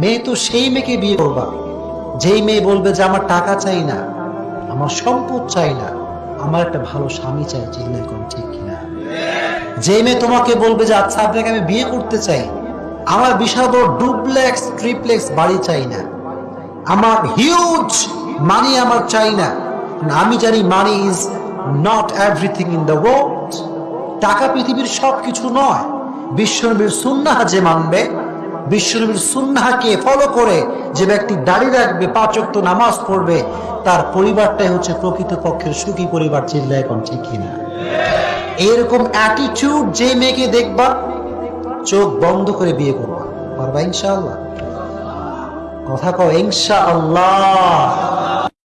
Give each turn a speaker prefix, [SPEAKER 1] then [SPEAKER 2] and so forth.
[SPEAKER 1] মেয়ে তো সেই মেয়েকে বিয়ে করবা। যেই মেয়ে বলবে যে, আমার টাকা চাই না, আমার সম্পদ চাই না, আমার একটা ভালো স্বামী চাই চিল্লাই কোন ঠিক কিনা। যে মেয়ে তোমাকে বলবে যে আচ্ছা আপনাকে আমি বিয়ে করতে চাই, আমার বিশাল ডুপ্লেক্স, ট্রিপ্লেক্স বাড়ি চাই না, আমার হিউজ মানি আমার চাই না আমি জানি money is not everything in the world টাকা পৃথিবীর সব কিছু নয়, বিশ্বনবীর সুন্নাহ যে মানবে বিশ্বনবীর সুন্নাহাকে ফলো করে যে ব্যক্তি দাঁড়িয়ে রাখবে পাঁচক্ত নামাজ পড়বে, তার পরিবারটাই হচ্ছে প্রকৃত পক্ষের সুখী পরিবার চিল্লায় এখন ঠিক কিনা? এরকম অ্যাটিটিউড যে মেয়েকে দেখবা, চোখ বন্ধ করে বিয়ে করবা। পারবা ইনশাআল্লাহ? কথা কও, ইনশাআল্লাহ।